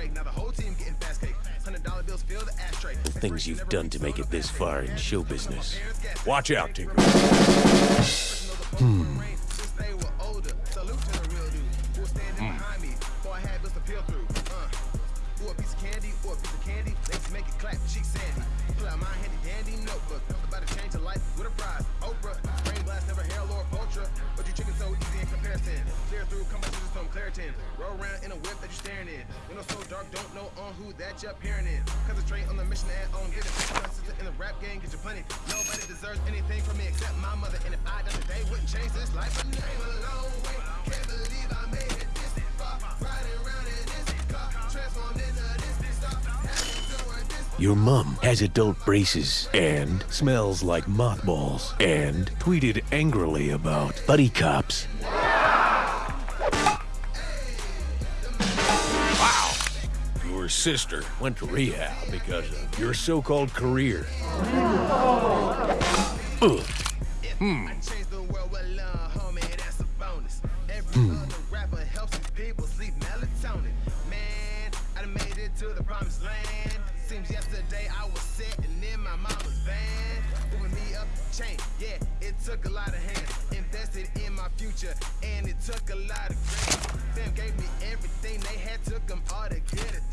break. Now the whole team getting fast cake. Hundred dollar bills fill the ashtray. The things you've done to make it this far in show business. Watch out, Tinker. Hmm. They were older. Salute to the real dude who was standing behind me. Boy, I had bills to peel through. Ooh, a piece of candy, ooh, a piece of candy. Let's make it clap, cheek sandy. Pull out my handy dandy notebook. About to change your life with a prize. Oprah, brain blast, never hair, Lord Ultra. But you chicken so easy in comparison. Clear through, come Claritin. Roll around in a whip that you're staring in. So dark, don't know on who that you're in. Concentrate on the mission on in the rap game, get your plenty. Nobody deserves anything from me except my mother. And if I done today, wouldn't change this life. Way. Can't believe I made it this far. Riding around in this car, transformed into this Your has adult braces and smells like mothballs and tweeted angrily about buddy cops. Sister went to rehab because of your so-called career. Ugh. Hmm. Change the world with love, homie, that's a bonus. Every hmm. other rapper helps his people sleep melatonin. Man, I done made it to the promised land. Seems yesterday I was sitting in my mama's van. Moving me up the chain, yeah, it took a lot of hands. Invested in my future, and it took a lot of grace. Fam gave me everything they had, took them all to get a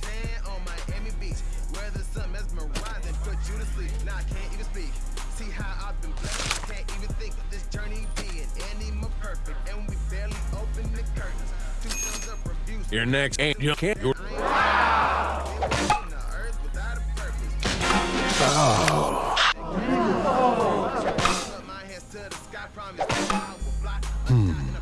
Your next ain't you can't. Your, On the hmm.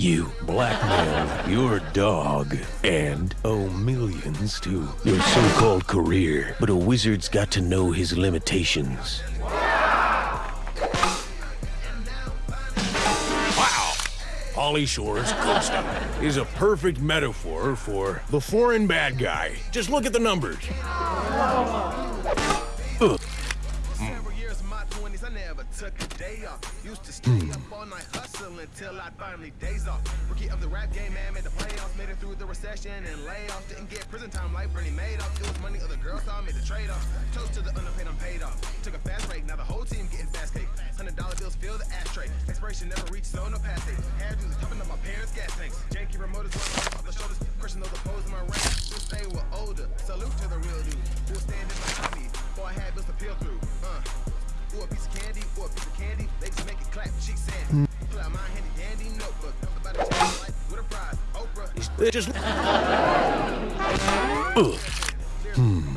You blackmailed your dog and owe millions to your so-called career. But a wizard's got to know his limitations. wow. Pauly Shore's Costa is a perfect metaphor for the foreign bad guy. Just look at the numbers. Several never took a day off. Used to stay up all night hustling until I finally days off. Rookie of the rap game, man, made the playoffs, made it through the recession and layoffs. Didn't get prison time like Bernie Madoff. It was money other girls saw, made the trade off. Toast to the underpaid, I'm paid off. Took a fast break, now the whole team getting fast cake. Hundred dollar bills fill the ashtray. Expiration never reached, so no pass date. Hair dudes up my parents' gas tanks. Janky remote is rolling off the shoulders. Crushing those opposed in my rank. Since they were older. Salute to the real dude who was standing behind me. Boy, I had bills to peel through. Uh. Ooh, a piece of candy, a piece of candy. They just make it clap, cheek sandy. Pull out my handy dandy notebook. About to change life with a prize. Oprah. Just Hmm.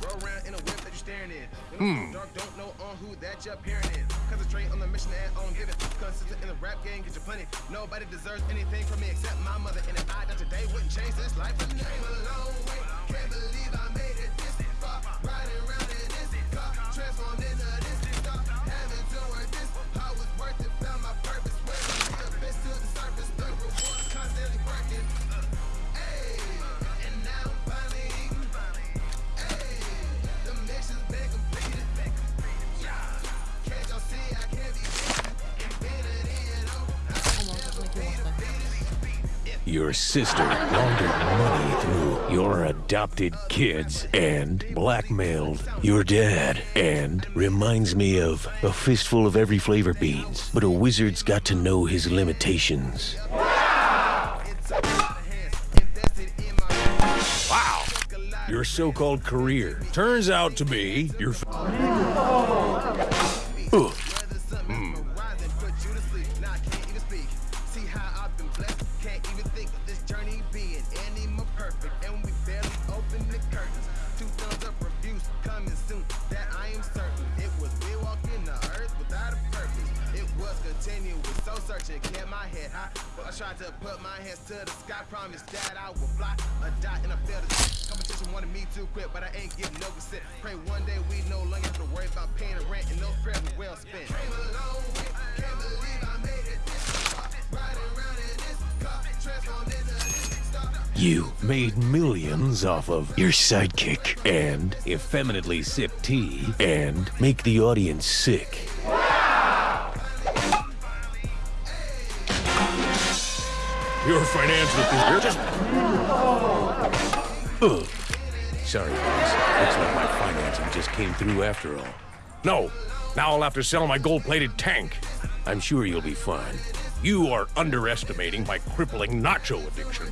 Roll around in a whip that you're staring in. When dark, don't know on who that you're peering in. Concentrate on the mission and on giving. Consistent in the rap game, get you plenty. Nobody deserves anything from me except my mother. And if I today, wouldn't change this life. But came a long. Can't believe I made it this Your sister laundered money through your adopted kids and blackmailed your dad and reminds me of a fistful of every flavor beans. But a wizard's got to know his limitations. wow. Your so-called career turns out to be your. Oh. My. But I tried to put my hands to the sky. Promise that I will fly or die in a field of Competition wanted me to quit, but I ain't getting no consent. Pray one day we no longer have to worry about paying the rent and no prayers were well spent. Came a long way, can't believe I made it this far. Riding around in this car, transformed into this star. You made millions off of your sidekick and effeminately sip tea and make the audience sick. Your financial con- just Ugh. Sorry, guys. Looks like my financing just came through after all. no. Now I'll have to sell my gold-plated tank. I'm sure you'll be fine. You are underestimating my crippling nacho addiction.